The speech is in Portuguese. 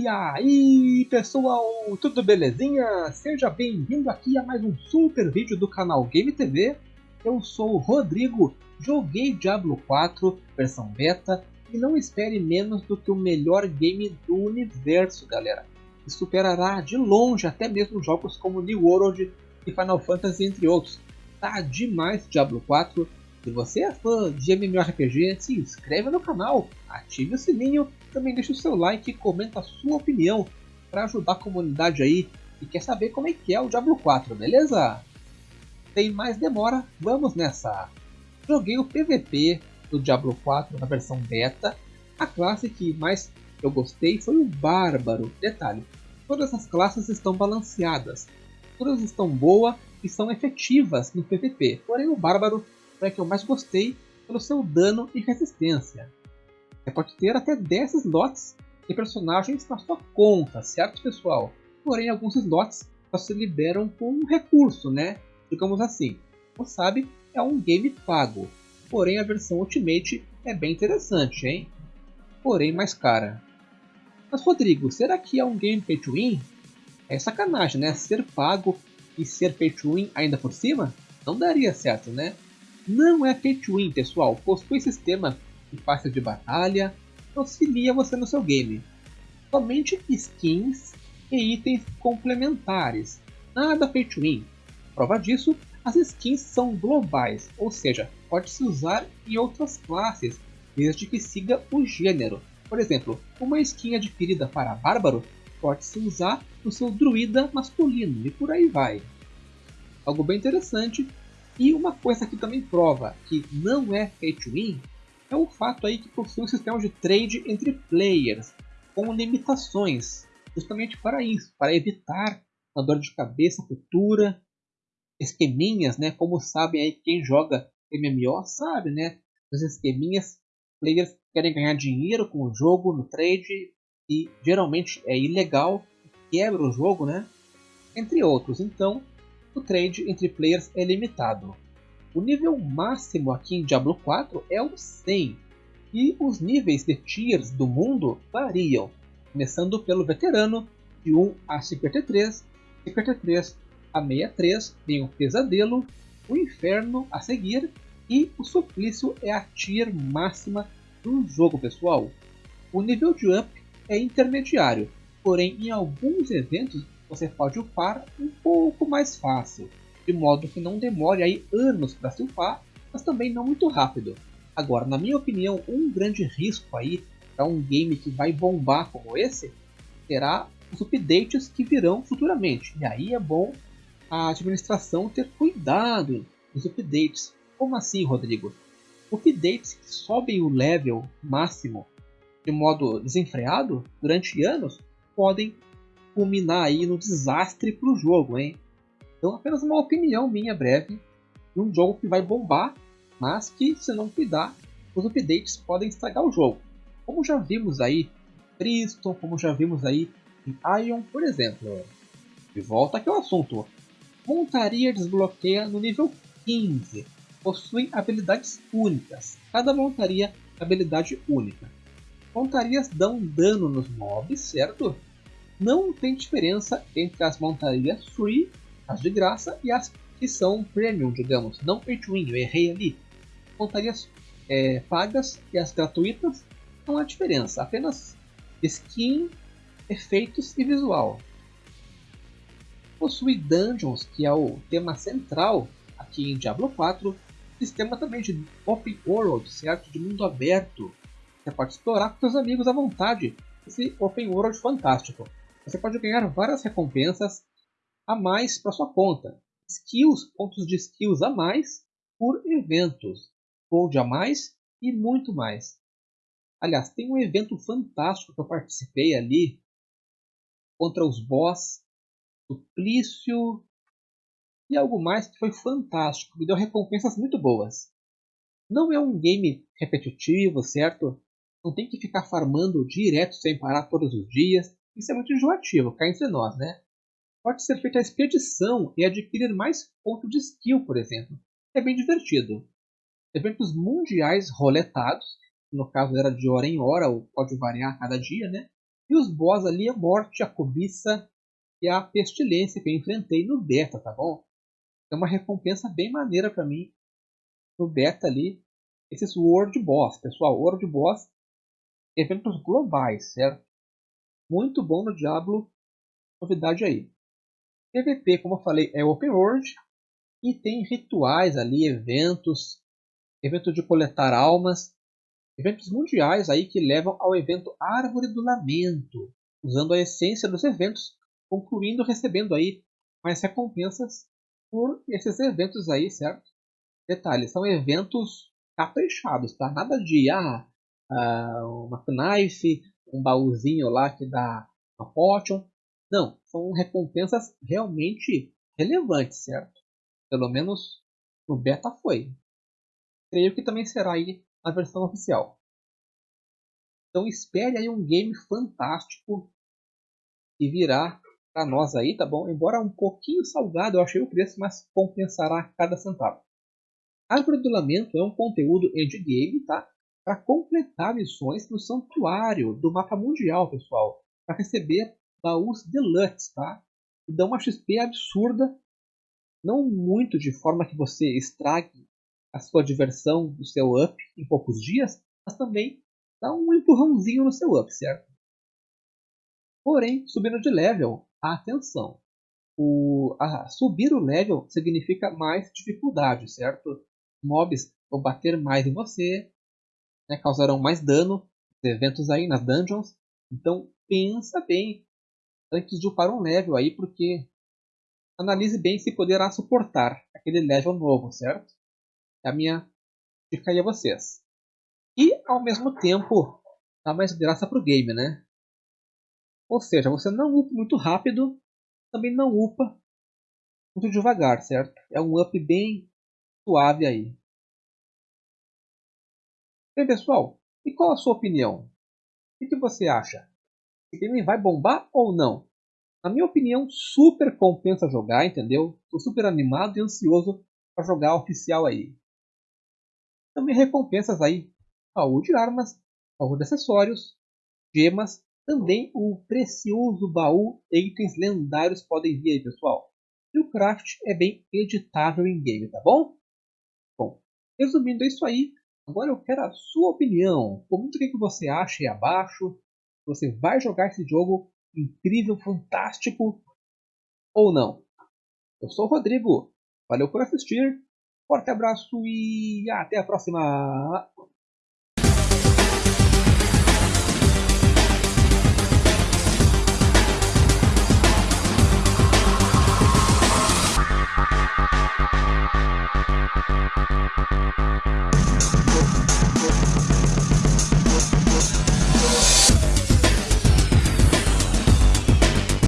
E aí pessoal, tudo belezinha? Seja bem-vindo aqui a mais um super vídeo do canal Game TV. Eu sou o Rodrigo, joguei Diablo 4 versão beta e não espere menos do que o melhor game do universo, galera. E superará de longe até mesmo jogos como New World e Final Fantasy, entre outros. Tá demais Diablo 4 se você é fã de MMORPG, se inscreve no canal, ative o sininho, também deixe o seu like e comenta a sua opinião para ajudar a comunidade aí e quer saber como é que é o Diablo 4, beleza? Sem mais demora, vamos nessa! Joguei o PVP do Diablo 4 na versão beta, a classe que mais eu gostei foi o Bárbaro. Detalhe, todas as classes estão balanceadas, todas estão boas e são efetivas no PVP, porém o Bárbaro foi a que eu mais gostei pelo seu dano e resistência. Você pode ter até 10 slots de personagens na sua conta, certo pessoal? Porém, alguns slots só se liberam com um recurso, né? Digamos assim. Como sabe, é um game pago. Porém, a versão Ultimate é bem interessante, hein? Porém, mais cara. Mas Rodrigo, será que é um game pay to win? É sacanagem, né? Ser pago e ser pay to win ainda por cima? Não daria certo, né? Não é pay to win, pessoal. Possui sistema de pasta de batalha, auxilia você no seu game. Somente skins e itens complementares. Nada pay to win. Prova disso, as skins são globais, ou seja, pode-se usar em outras classes, desde que siga o gênero. Por exemplo, uma skin adquirida para Bárbaro pode-se usar no seu druida masculino e por aí vai. Algo bem interessante e uma coisa que também prova que não é pay to win é o fato aí que possui um sistema de trade entre players com limitações, justamente para isso, para evitar uma dor de cabeça futura, esqueminhas, né? Como sabem aí quem joga MMO sabe, né? Os esqueminhas, players querem ganhar dinheiro com o jogo no trade e geralmente é ilegal, quebra o jogo, né? Entre outros. Então, o trade entre players é limitado. O nível máximo aqui em Diablo 4 é o 100, e os níveis de tiers do mundo variam, começando pelo veterano, de 1 a 53, 53 a 63 vem o pesadelo, o inferno a seguir, e o suplício é a tier máxima do jogo pessoal. O nível de up é intermediário, porém em alguns eventos você pode upar um pouco mais fácil, de modo que não demore aí anos para se upar, mas também não muito rápido. Agora, na minha opinião, um grande risco aí para um game que vai bombar como esse será os updates que virão futuramente. E aí é bom a administração ter cuidado nos updates. Como assim, Rodrigo? Updates que sobem o level máximo de modo desenfreado durante anos podem culminar aí no desastre para o jogo, hein? Então, apenas uma opinião minha breve de um jogo que vai bombar, mas que, se não cuidar, os updates podem estragar o jogo. Como já vimos aí Triston, como já vimos aí em Ion, por exemplo. De volta aqui ao assunto. Montaria desbloqueia no nível 15. Possuem habilidades únicas. Cada montaria habilidade única. Montarias dão dano nos mobs, certo? Não tem diferença entre as montarias free, as de graça, e as que são premium, digamos, não pay to win, eu errei ali. Montarias é, pagas e as gratuitas não há diferença, apenas skin, efeitos e visual. Possui dungeons, que é o tema central aqui em Diablo 4, sistema também de open world, certo? De mundo aberto. Você pode explorar com seus amigos à vontade esse open world fantástico você pode ganhar várias recompensas a mais para sua conta. Skills, pontos de skills a mais por eventos, gold a mais e muito mais. Aliás, tem um evento fantástico que eu participei ali contra os boss, suplício e algo mais que foi fantástico, me deu recompensas muito boas. Não é um game repetitivo, certo? Não tem que ficar farmando direto sem parar todos os dias. Isso é muito enjoativo, cá entre nós, né? Pode ser feita a expedição e adquirir mais ponto de skill, por exemplo. É bem divertido. Eventos mundiais roletados, no caso era de hora em hora, ou pode variar a cada dia, né? E os boss ali, a morte, a cobiça e a pestilência que eu enfrentei no beta, tá bom? É uma recompensa bem maneira para mim no beta ali, esses World Boss, pessoal, World Boss, eventos globais, certo? Muito bom no Diablo, novidade aí. PVP, como eu falei, é Open World e tem rituais ali, eventos, evento de coletar almas, eventos mundiais aí que levam ao evento Árvore do Lamento, usando a essência dos eventos, concluindo recebendo aí mais recompensas por esses eventos aí, certo? Detalhe, são eventos caprichados, tá? Nada de ah, uh, uma knife, um baúzinho lá que dá uma potion. Não, são recompensas realmente relevantes, certo? Pelo menos no beta foi. Creio que também será aí na versão oficial. Então espere aí um game fantástico que virá para nós aí, tá bom? Embora um pouquinho salgado, eu achei o preço, mas compensará cada centavo. Árvore do Lamento é um conteúdo endgame, tá? Para completar missões no santuário do mapa mundial, pessoal. Para receber baús deluxe, tá? E dá uma XP absurda não muito de forma que você estrague a sua diversão, o seu up em poucos dias, mas também dá um empurrãozinho no seu up, certo? Porém, subindo de level, atenção. O, a, subir o level significa mais dificuldade, certo? Mobs vão bater mais em você, né, causarão mais dano, eventos aí nas dungeons. Então pensa bem antes de upar um level aí, porque analise bem se poderá suportar aquele level novo, certo? É a minha dica aí a vocês. E, ao mesmo tempo, dá mais graça pro game, né? Ou seja, você não upa muito rápido, também não upa muito devagar, certo? É um up bem suave aí. Bem, pessoal, e qual a sua opinião? O que você acha? O game vai bombar ou não? Na minha opinião, super compensa jogar, entendeu? Tô super animado e ansioso para jogar oficial aí. Também recompensas aí, baú armas, baú de acessórios, gemas, também o precioso baú itens lendários podem vir aí, pessoal. E o craft é bem editável em game, tá bom? Bom, resumindo isso aí, agora eu quero a sua opinião. Comente o que você acha aí abaixo. Você vai jogar esse jogo incrível, fantástico ou não. Eu sou o Rodrigo, valeu por assistir, forte abraço e até a próxima!